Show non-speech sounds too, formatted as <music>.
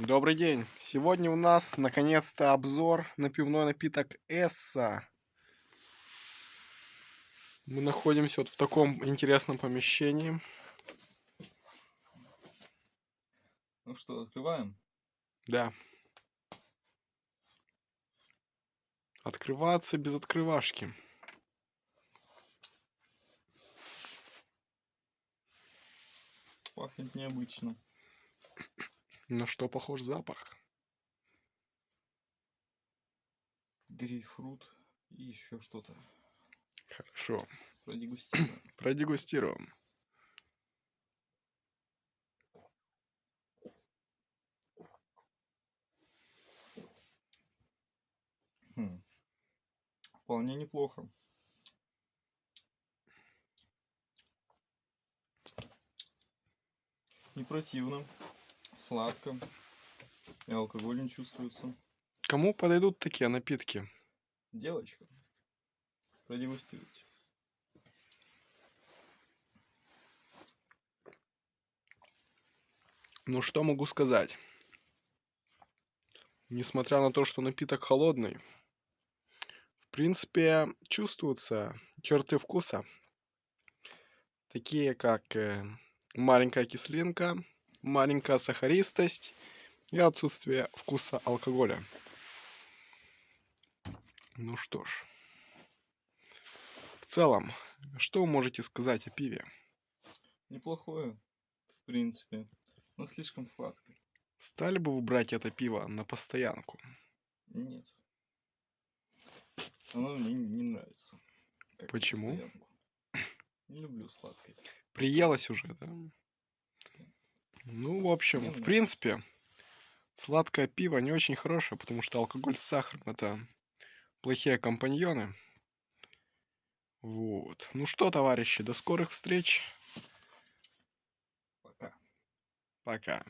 Добрый день. Сегодня у нас наконец-то обзор на пивной напиток Эсса. Мы находимся вот в таком интересном помещении. Ну что, открываем? Да. Открываться без открывашки. Пахнет необычно. На что похож запах? Грейпфрут и еще что-то. Хорошо. Продегустируем. <clears throat> Продегустируем. Хм. Вполне неплохо. Не противно, сладко, и алкоголь не чувствуется. Кому подойдут такие напитки? Девочка, продегустируйте. Ну что могу сказать? Несмотря на то, что напиток холодный, в принципе, чувствуются черты вкуса. Такие как э, маленькая кислинка, маленькая сахаристость и отсутствие вкуса алкоголя. Ну что ж. В целом, что вы можете сказать о пиве? Неплохое, в принципе, но слишком сладкое. Стали бы вы брать это пиво на постоянку? Нет. Оно мне не нравится. Почему? Не люблю сладкое. Приелось уже, да? Ну, в общем, в принципе, сладкое пиво не очень хорошее, потому что алкоголь с сахаром это плохие компаньоны. Вот. Ну что, товарищи, до скорых встреч. Пока. Пока.